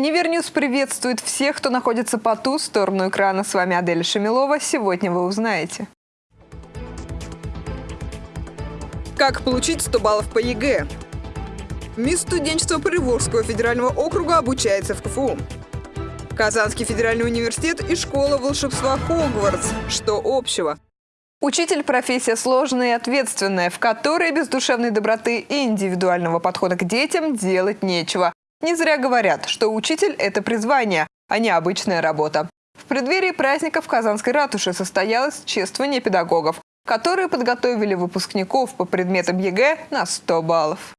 Универньюз приветствует всех, кто находится по ту сторону экрана. С вами Адель Шамилова. Сегодня вы узнаете. Как получить 100 баллов по ЕГЭ? Мисс студенчества Приволжского федерального округа обучается в КФУ. Казанский федеральный университет и школа волшебства Хогвартс. Что общего? Учитель – профессия сложная и ответственная, в которой без душевной доброты и индивидуального подхода к детям делать нечего. Не зря говорят, что учитель – это призвание, а не обычная работа. В преддверии праздника в Казанской ратуше состоялось чествование педагогов, которые подготовили выпускников по предметам ЕГЭ на 100 баллов.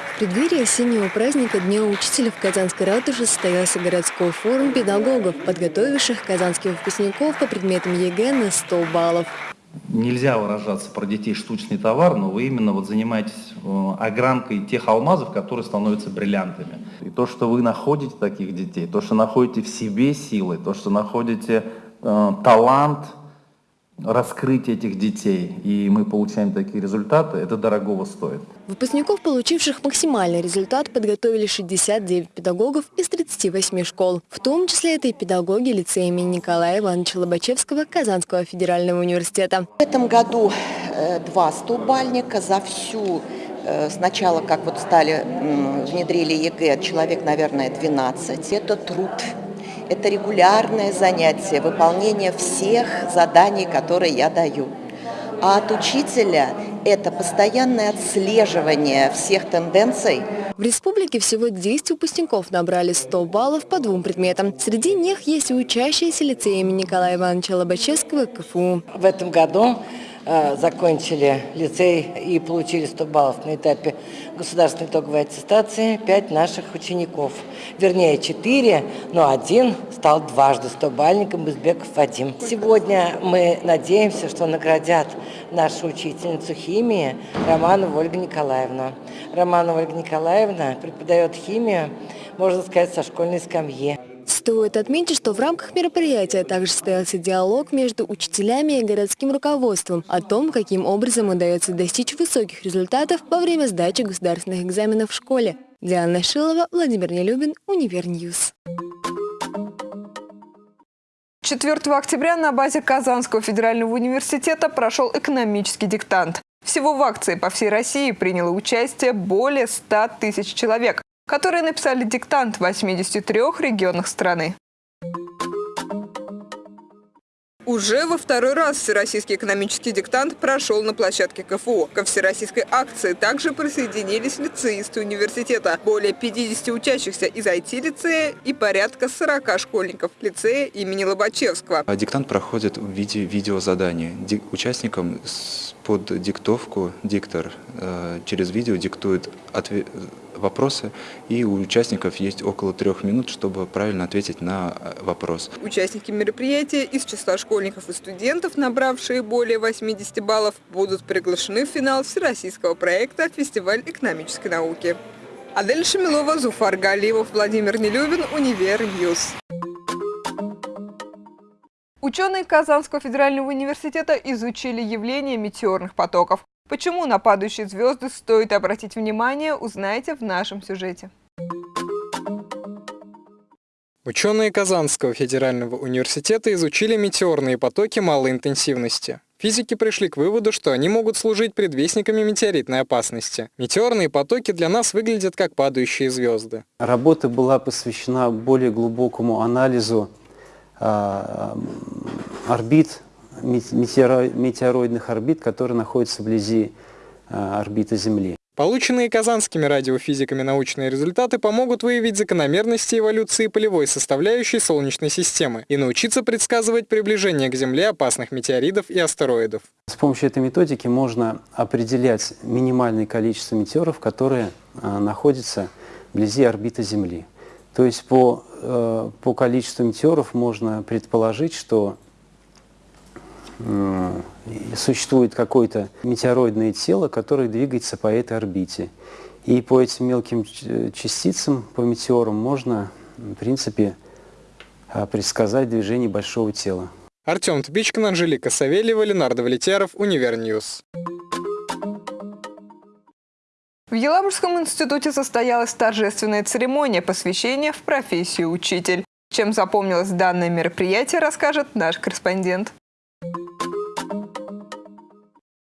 В преддверии осеннего праздника Дня учителя в Казанской ратуше состоялся городской форум педагогов, подготовивших казанских выпускников по предметам ЕГЭ на 100 баллов нельзя выражаться про детей штучный товар, но вы именно вот занимаетесь э, огранкой тех алмазов, которые становятся бриллиантами. И то, что вы находите таких детей, то, что находите в себе силы, то, что находите э, талант – раскрыть этих детей, и мы получаем такие результаты, это дорогого стоит. Выпускников, получивших максимальный результат, подготовили 69 педагогов из 38 школ. В том числе это и педагоги лицея имени Николая Ивановича Лобачевского Казанского федерального университета. В этом году э, два стобалльника за всю э, Сначала, как вот стали, внедрили ЕГЭ, человек, наверное, 12. Это труд это регулярное занятие, выполнение всех заданий, которые я даю. А от учителя это постоянное отслеживание всех тенденций. В республике всего 10 выпускников набрали 100 баллов по двум предметам. Среди них есть и учащиеся лицея имени Николая Ивановича Лобачевского КФУ. В этом году закончили лицей и получили 100 баллов на этапе государственной итоговой аттестации 5 наших учеников. Вернее, 4, но один стал дважды 100-бальником Бузбеков Вадим. Сегодня мы надеемся, что наградят нашу учительницу химии Романову Ольгу Николаевну. Романова Ольга Николаевна преподает химию, можно сказать, со школьной скамьи. Стоит отметить, что в рамках мероприятия также состоялся диалог между учителями и городским руководством о том, каким образом удается достичь высоких результатов во время сдачи государственных экзаменов в школе. Диана Шилова, Владимир Нелюбин, Универньюз. 4 октября на базе Казанского федерального университета прошел экономический диктант. Всего в акции по всей России приняло участие более 100 тысяч человек которые написали диктант в 83 регионах страны. Уже во второй раз Всероссийский экономический диктант прошел на площадке КФУ. Ко всероссийской акции также присоединились лицеисты университета. Более 50 учащихся из IT-лицея и порядка 40 школьников лицея имени Лобачевского. Диктант проходит в виде видеозадания. Участникам под диктовку диктор э, через видео диктует вопросы, и у участников есть около трех минут, чтобы правильно ответить на э, вопрос. Участники мероприятия из числа школьников и студентов, набравшие более 80 баллов, будут приглашены в финал всероссийского проекта «Фестиваль экономической науки». Адель Шамилова, Зуфар Галиев, Владимир Нелюбин, Универ Ньюс. Ученые Казанского федерального университета изучили явление метеорных потоков. Почему на падающие звезды стоит обратить внимание, узнаете в нашем сюжете. Ученые Казанского федерального университета изучили метеорные потоки малой интенсивности. Физики пришли к выводу, что они могут служить предвестниками метеоритной опасности. Метеорные потоки для нас выглядят как падающие звезды. Работа была посвящена более глубокому анализу орбит, метеороидных орбит, которые находятся вблизи а, орбиты Земли. Полученные казанскими радиофизиками научные результаты помогут выявить закономерности эволюции полевой составляющей Солнечной системы и научиться предсказывать приближение к Земле опасных метеоридов и астероидов. С помощью этой методики можно определять минимальное количество метеоров, которые а, находятся вблизи орбиты Земли. То есть по, э, по количеству метеоров можно предположить, что э, существует какое-то метеороидное тело, которое двигается по этой орбите. И по этим мелким частицам, по метеорам, можно, в принципе, э, предсказать движение большого тела. Артем Тбичкин, Анжелика Савельева, Ленар Давлетьяров, Универньюз. В Елабужском институте состоялась торжественная церемония посвящения в профессию учитель. Чем запомнилось данное мероприятие, расскажет наш корреспондент.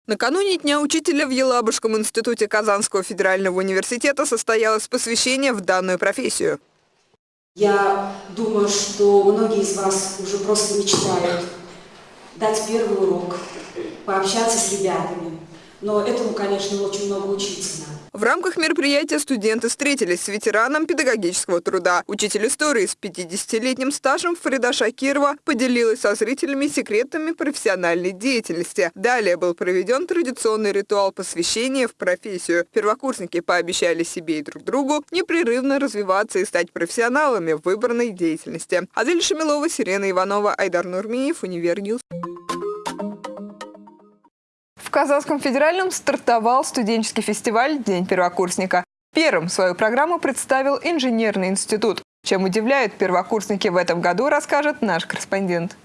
Накануне Дня учителя в Елабужском институте Казанского федерального университета состоялось посвящение в данную профессию. Я думаю, что многие из вас уже просто мечтают дать первый урок, пообщаться с ребятами. Но этому, конечно, очень много учиться надо. В рамках мероприятия студенты встретились с ветераном педагогического труда. Учитель истории с 50-летним стажем Фрида Шакирова поделилась со зрителями секретами профессиональной деятельности. Далее был проведен традиционный ритуал посвящения в профессию. Первокурсники пообещали себе и друг другу непрерывно развиваться и стать профессионалами в выбранной деятельности. Адель Шамилова, Сирена Иванова, Айдар Нурмиев, Универньюз. Казанском федеральном стартовал студенческий фестиваль «День первокурсника». Первым свою программу представил инженерный институт. Чем удивляют первокурсники в этом году, расскажет наш корреспондент.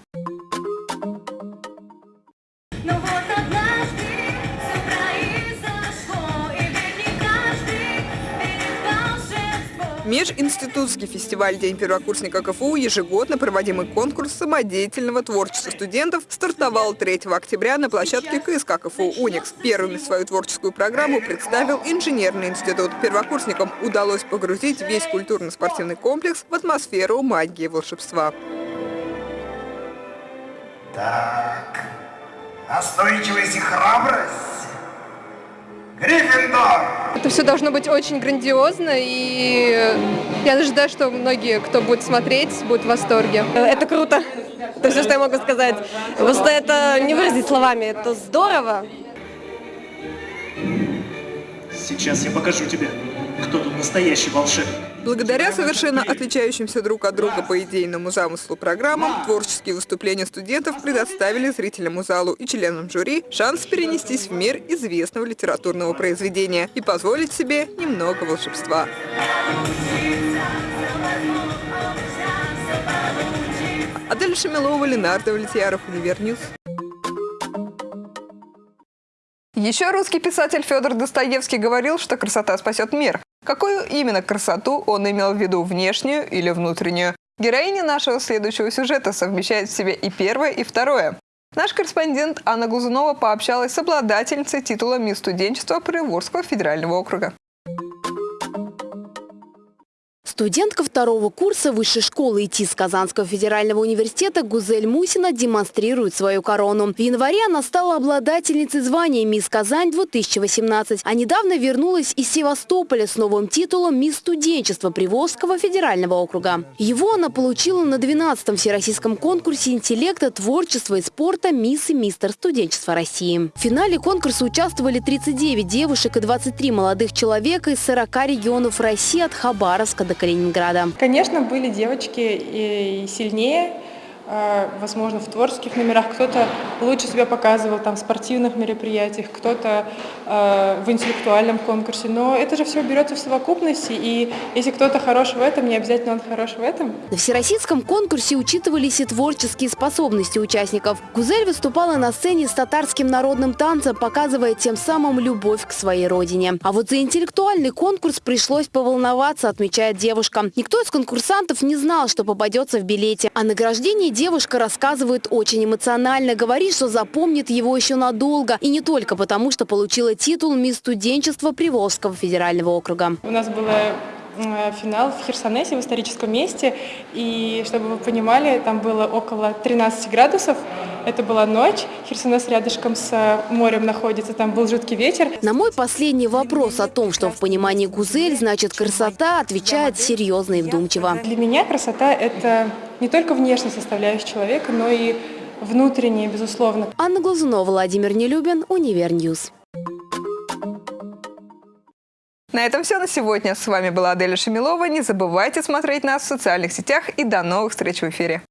Межинститутский фестиваль «День первокурсника КФУ» ежегодно проводимый конкурс самодеятельного творчества студентов стартовал 3 октября на площадке КСК КФУ «Уникс». Первыми свою творческую программу представил инженерный институт. Первокурсникам удалось погрузить весь культурно-спортивный комплекс в атмосферу магии и волшебства. Так, настойчивость и храбрость Гриффиндор! Это все должно быть очень грандиозно, и я ожидаю, что многие, кто будет смотреть, будут в восторге. Это круто. Это все, что я могу сказать. Просто это не выразить словами. Это здорово. Сейчас я покажу тебе, кто тут настоящий волшебник. Благодаря совершенно отличающимся друг от друга по идейному замыслу программам, творческие выступления студентов предоставили зрителям залу и членам жюри шанс перенестись в мир известного литературного произведения и позволить себе немного волшебства. Адель Шамилова, Ленар Давлетьяров, Универньюз. Еще русский писатель Федор Достоевский говорил, что красота спасет мир. Какую именно красоту он имел в виду, внешнюю или внутреннюю? Героиня нашего следующего сюжета совмещает в себе и первое, и второе. Наш корреспондент Анна Глазунова пообщалась с обладательницей титула «Мисс студенчества» Приволжского федерального округа. Студентка второго курса высшей школы ИТИС Казанского федерального университета Гузель Мусина демонстрирует свою корону. В январе она стала обладательницей звания «Мисс Казань-2018», а недавно вернулась из Севастополя с новым титулом «Мисс студенчества» Приволжского федерального округа. Его она получила на 12-м Всероссийском конкурсе интеллекта, творчества и спорта «Мисс и мистер студенчества России». В финале конкурса участвовали 39 девушек и 23 молодых человека из 40 регионов России от Хабаровска до Калининграда. Калининграда. Конечно, были девочки и сильнее, возможно, в творческих номерах, кто-то лучше себя показывал там, в спортивных мероприятиях, кто-то э, в интеллектуальном конкурсе. Но это же все берется в совокупности, и если кто-то хорош в этом, не обязательно он хорош в этом. На всероссийском конкурсе учитывались и творческие способности участников. Гузель выступала на сцене с татарским народным танцем, показывая тем самым любовь к своей родине. А вот за интеллектуальный конкурс пришлось поволноваться, отмечает девушка. Никто из конкурсантов не знал, что попадется в билете. А награждение девушка рассказывает очень эмоционально, говорит, что запомнит его еще надолго. И не только потому, что получила титул «Мисс студенчества Приволжского федерального округа. У нас было финал в Херсонесе, в историческом месте. И, чтобы вы понимали, там было около 13 градусов. Это была ночь. Херсонес рядышком с морем находится. Там был жуткий ветер. На мой последний вопрос о том, что в понимании Гузель значит красота, отвечает серьезно и вдумчиво. Для меня красота – это не только внешняя составляющая человека, но и внутренняя, безусловно. Анна Глазунова, Владимир Нелюбин, Универньюз. На этом все на сегодня. С вами была Аделя Шамилова. Не забывайте смотреть нас в социальных сетях и до новых встреч в эфире.